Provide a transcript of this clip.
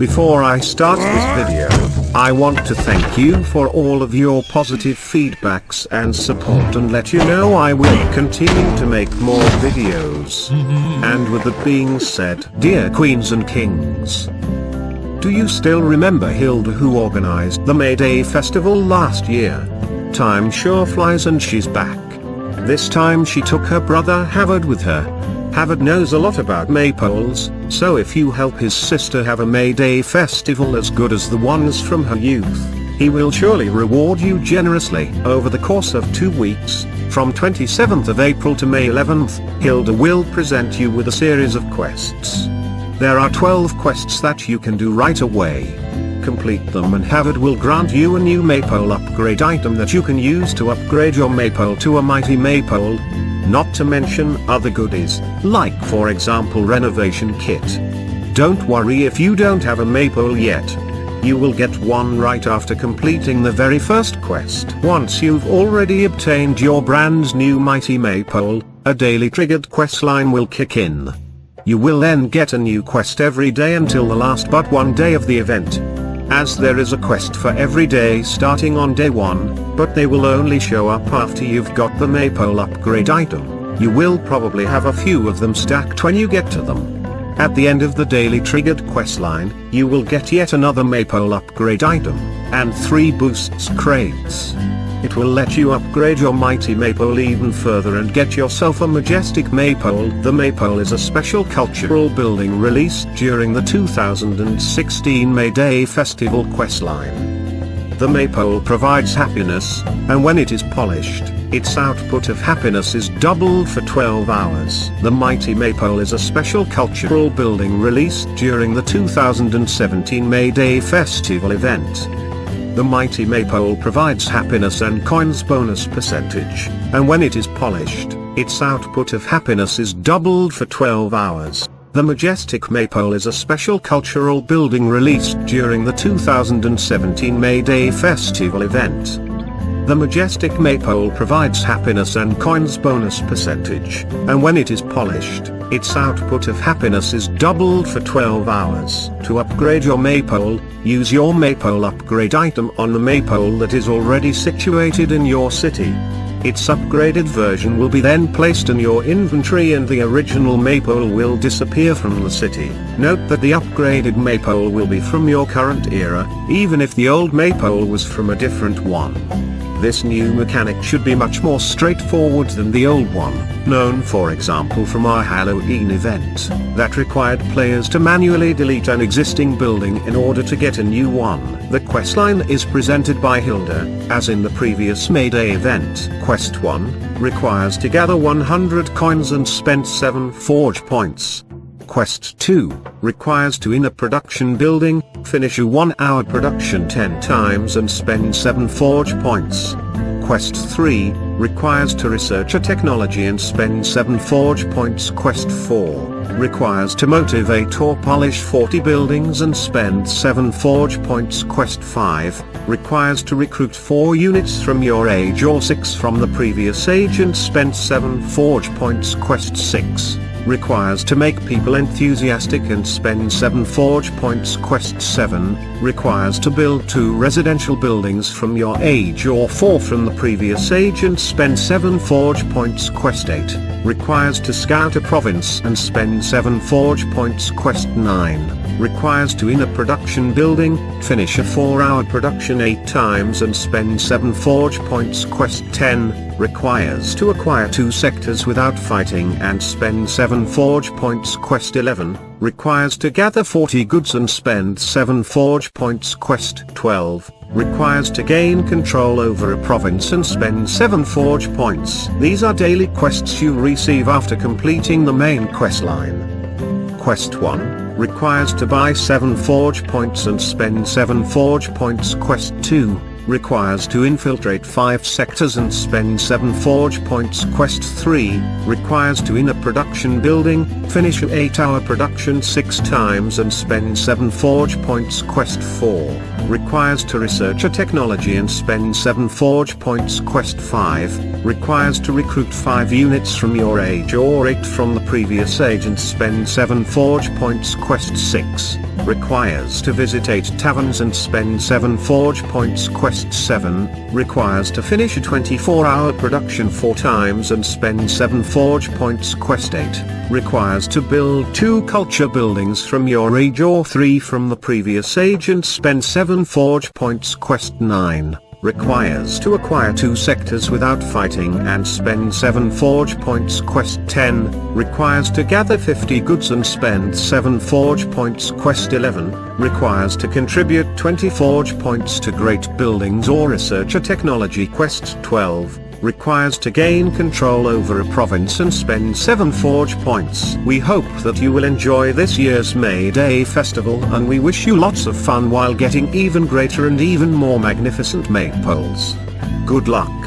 Before I start this video, I want to thank you for all of your positive feedbacks and support and let you know I will continue to make more videos. And with that being said, dear queens and kings, do you still remember Hilda who organized the May Day festival last year? Time sure flies and she's back. This time she took her brother Havard with her. Havard knows a lot about maypoles, so if you help his sister have a May Day festival as good as the ones from her youth, he will surely reward you generously. Over the course of two weeks, from 27th of April to May 11th, Hilda will present you with a series of quests. There are 12 quests that you can do right away. Complete them and Havard will grant you a new maypole upgrade item that you can use to upgrade your maypole to a mighty maypole, not to mention other goodies, like for example renovation kit. Don't worry if you don't have a maypole yet. You will get one right after completing the very first quest. Once you've already obtained your brand new mighty maypole, a daily triggered quest line will kick in. You will then get a new quest every day until the last but one day of the event. As there is a quest for every day starting on day 1, but they will only show up after you've got the maypole upgrade item. You will probably have a few of them stacked when you get to them. At the end of the daily triggered quest line, you will get yet another maypole upgrade item, and 3 boosts crates. It will let you upgrade your mighty maypole even further and get yourself a majestic maypole. The maypole is a special cultural building released during the 2016 May Day Festival questline. The maypole provides happiness, and when it is polished, its output of happiness is doubled for 12 hours. The mighty maypole is a special cultural building released during the 2017 May Day Festival event. The mighty maypole provides happiness and coins bonus percentage, and when it is polished, its output of happiness is doubled for 12 hours. The Majestic Maypole is a special cultural building released during the 2017 May Day Festival event. The Majestic Maypole provides happiness and coins bonus percentage, and when it is polished, its output of happiness is doubled for 12 hours. To upgrade your Maypole, use your Maypole upgrade item on the Maypole that is already situated in your city. Its upgraded version will be then placed in your inventory and the original Maypole will disappear from the city. Note that the upgraded Maypole will be from your current era, even if the old Maypole was from a different one. This new mechanic should be much more straightforward than the old one, known for example from our Halloween event, that required players to manually delete an existing building in order to get a new one. The questline is presented by Hilda, as in the previous May Day event. Quest 1, requires to gather 100 coins and spend 7 forge points. Quest 2, requires to in a production building, finish a 1 hour production 10 times and spend 7 forge points. Quest 3, requires to research a technology and spend 7 forge points. Quest 4, requires to motivate or polish 40 buildings and spend 7 forge points. Quest 5, requires to recruit 4 units from your age or 6 from the previous age and spend 7 forge points. Quest 6, requires to make people enthusiastic and spend 7 forge points quest 7, requires to build 2 residential buildings from your age or 4 from the previous age and spend 7 forge points quest 8, requires to scout a province and spend 7 forge points. Quest 9, requires to in a production building, finish a 4 hour production 8 times and spend 7 forge points. Quest 10, requires to acquire two sectors without fighting and spend 7 forge points. Quest 11, requires to gather 40 goods and spend 7 forge points. Quest 12, requires to gain control over a province and spend 7 forge points. These are daily quests you receive after completing the main quest line. Quest 1, requires to buy 7 forge points and spend 7 forge points. Quest 2, requires to infiltrate 5 sectors and spend 7 forge points. Quest 3, requires to in a production building, finish an 8 hour production 6 times and spend 7 forge points. Quest 4, requires to research a technology and spend 7 forge points. Quest 5, requires to recruit 5 units from your age or 8 from the previous age and spend 7 forge points. Quest 6, requires to visit 8 taverns and spend 7 forge points. Quest 7, requires to finish a 24 hour production 4 times and spend 7 forge points. Quest 8, requires to build 2 culture buildings from your age or 3 from the previous age and spend 7 forge points. Quest 9 requires to acquire two sectors without fighting and spend 7 forge points. Quest 10, requires to gather 50 goods and spend 7 forge points. Quest 11, requires to contribute 20 forge points to great buildings or research a technology. Quest 12, requires to gain control over a province and spend 7 forge points. We hope that you will enjoy this year's May Day festival and we wish you lots of fun while getting even greater and even more magnificent maypoles. Good luck.